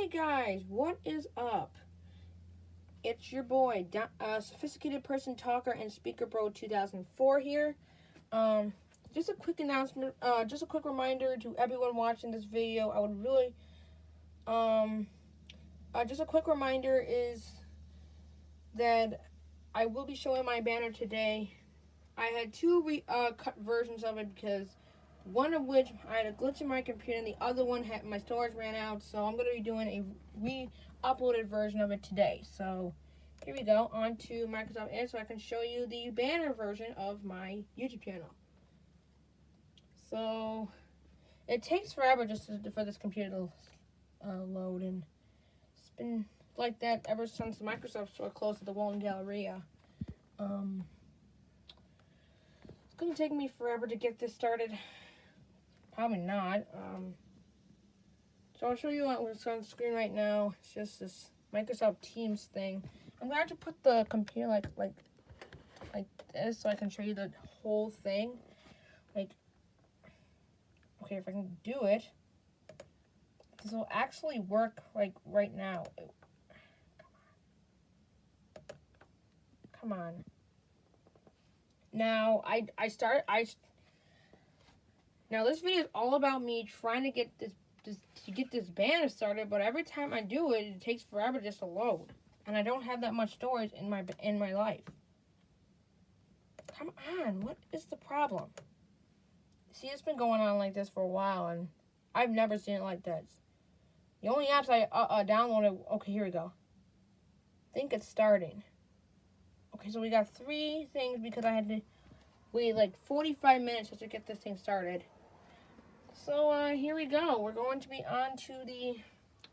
Hey guys, what is up? It's your boy, uh, Sophisticated Person Talker and Speaker Bro 2004 here. Um, just a quick announcement, uh, just a quick reminder to everyone watching this video. I would really, um, uh, just a quick reminder is that I will be showing my banner today. I had two re uh, cut versions of it because one of which I had a glitch in my computer and the other one had my storage ran out so I'm going to be doing a re-uploaded version of it today. So here we go on to Microsoft Edge so I can show you the banner version of my YouTube channel. So it takes forever just to, for this computer to uh, load and it's been like that ever since Microsoft store closed at the Walden Galleria. Um, it's going to take me forever to get this started Probably not. Um, so I'll show you what's on screen right now. It's just this Microsoft Teams thing. I'm to put the computer like like like this so I can show you the whole thing. Like, okay, if I can do it, this will actually work like right now. Come on. Now, I I start I now this video is all about me trying to get this, this to get this banner started, but every time I do it, it takes forever just to load. And I don't have that much storage in my in my life. Come on, what is the problem? See, it's been going on like this for a while, and I've never seen it like this. The only apps I uh, uh, downloaded, okay, here we go. I think it's starting. Okay, so we got three things because I had to wait like 45 minutes just to get this thing started. So uh, here we go. We're going to be on to the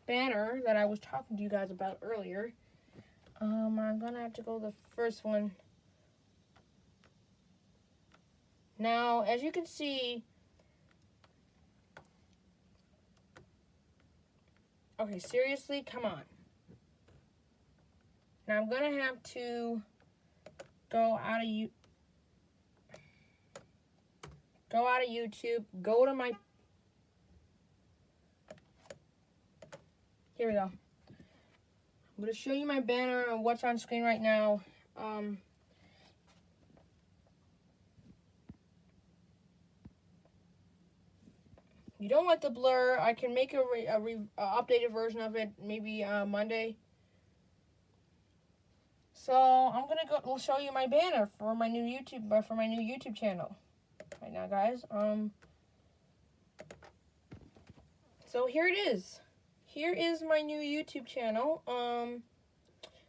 banner that I was talking to you guys about earlier. Um, I'm going to have to go the first one. Now, as you can see, okay, seriously, come on. Now, I'm going to have to go out of you go out of YouTube, go to my Here we go. I'm going to show you my banner and what's on screen right now. Um, you don't like the blur, I can make a, re, a, re, a updated version of it maybe uh, Monday. So I'm gonna go We'll show you my banner for my new YouTube uh, for my new YouTube channel right now, guys. Um. So here it is here is my new YouTube channel. Um,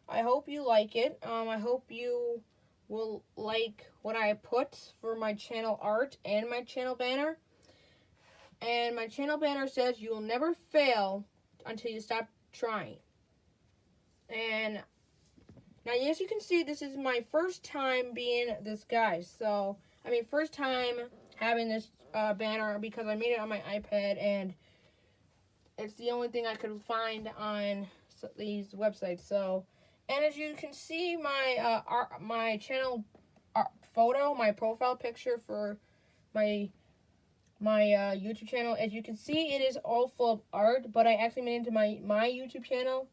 I hope you like it. Um, I hope you will like what I put for my channel art and my channel banner. And my channel banner says you will never fail until you stop trying. And now, as you can see, this is my first time being this guy. So, I mean, first time having this uh, banner because I made it on my iPad and it's the only thing I could find on these websites. So, and as you can see, my uh, art, my channel photo, my profile picture for my my uh, YouTube channel. As you can see, it is all full of art, but I actually made it into my my YouTube channel.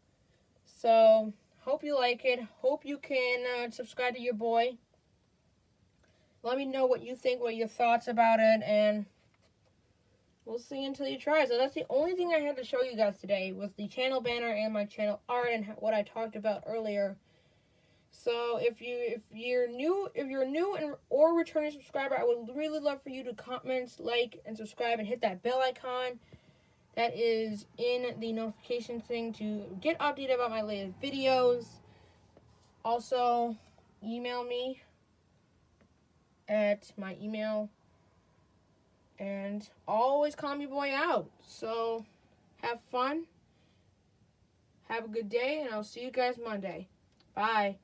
So, hope you like it. Hope you can uh, subscribe to your boy. Let me know what you think, what your thoughts about it, and We'll see until you try. So that's the only thing I had to show you guys today was the channel banner and my channel art and what I talked about earlier. So if you if you're new if you're new and or returning subscriber, I would really love for you to comment, like, and subscribe and hit that bell icon. That is in the notification thing to get updated about my latest videos. Also, email me at my email and always calm your boy out. So, have fun. Have a good day, and I'll see you guys Monday. Bye.